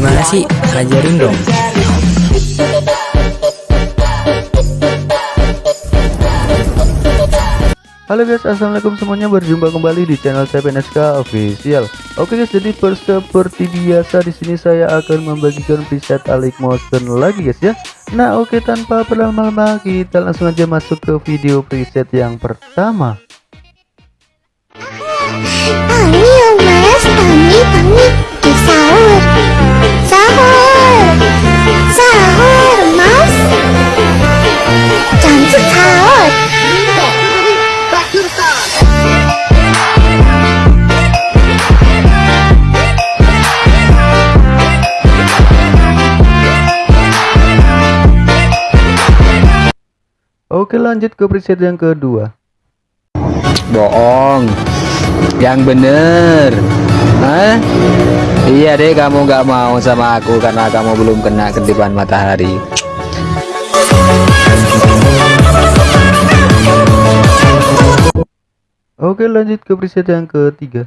Gimana sih? Ajarin dong. Halo guys, assalamualaikum semuanya. Berjumpa kembali di channel saya PNSK Official. Oke guys, jadi per seperti biasa di sini saya akan membagikan preset Alik Motion lagi guys ya. Nah oke tanpa berlama-lama kita langsung aja masuk ke video preset yang pertama. Oke lanjut ke preset yang kedua. bohong yang bener Hah? iya deh kamu nggak mau sama aku karena kamu belum kena kedipan matahari Oke lanjut ke preset yang ketiga.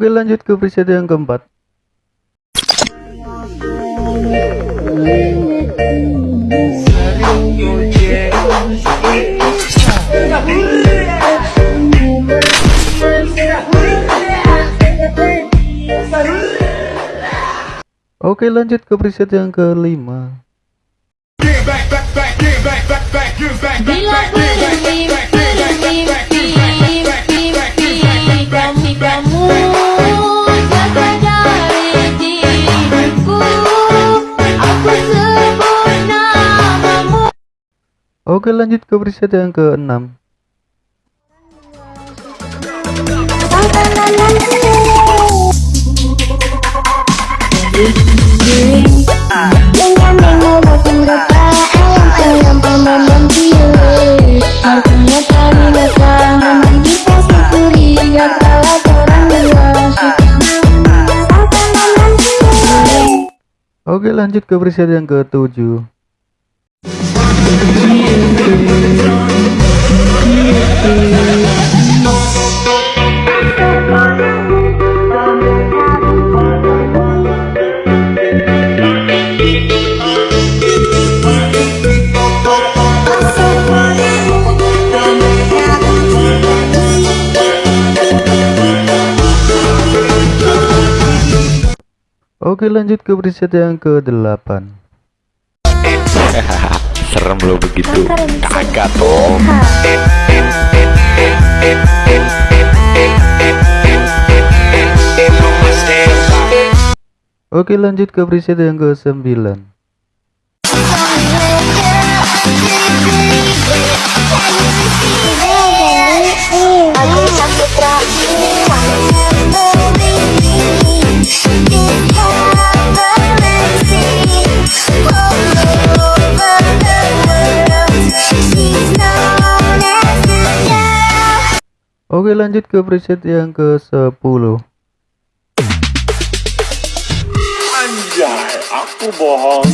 Oke lanjut ke preset yang keempat. Oke lanjut ke preset yang kelima. Bila Oke lanjut ke preset yang keenam. Dengan mengolah penggapa ayam ayam ayam cium. Artinya kami datang kita syukuri gak kalah orang dua. Oke lanjut ke preset yang ketujuh. Oke lanjut ke preset yang ke-8 serem lo begitu. Kagak dong. Oke lanjut ke preset yang ke 9 Oke lanjut ke preset yang ke-10 Anjay, aku bohong.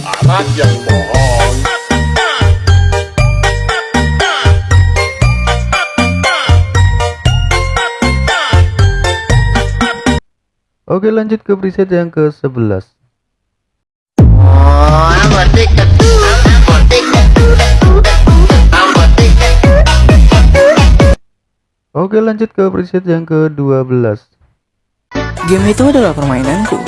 Anak yang bohong. Oke lanjut ke preset yang ke-11 Oke lanjut ke preset yang ke-12 Game itu adalah permainanku.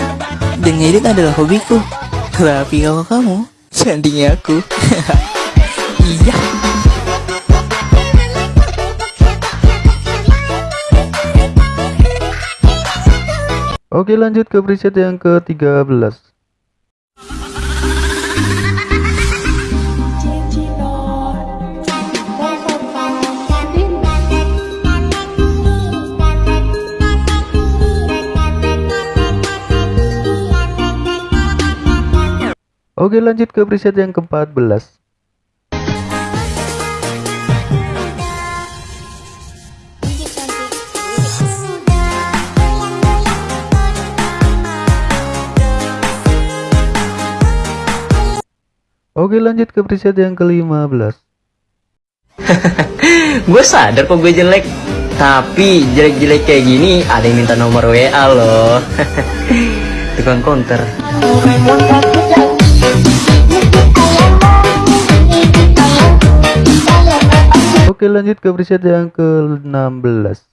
Dan ngedit adalah hobiku. Tapi kalau kamu, sandingnya aku. iya. Oke lanjut ke preset yang ke-13 Oke lanjut ke preset yang ke-14 Oke lanjut ke preset yang ke-15 Gue sadar kok gue jelek. Tapi jelek-jelek kayak gini ada yang minta nomor WA loh. Tukang counter Oke lanjut ke preset yang ke-16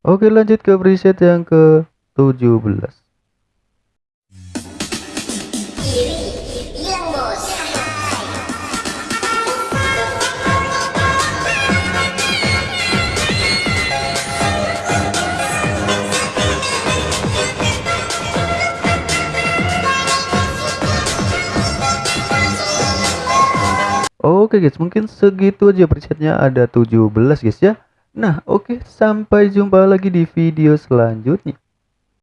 Oke lanjut ke preset yang ke-17 Oke guys, mungkin segitu aja presetnya ada 17 guys ya. Nah, oke, sampai jumpa lagi di video selanjutnya.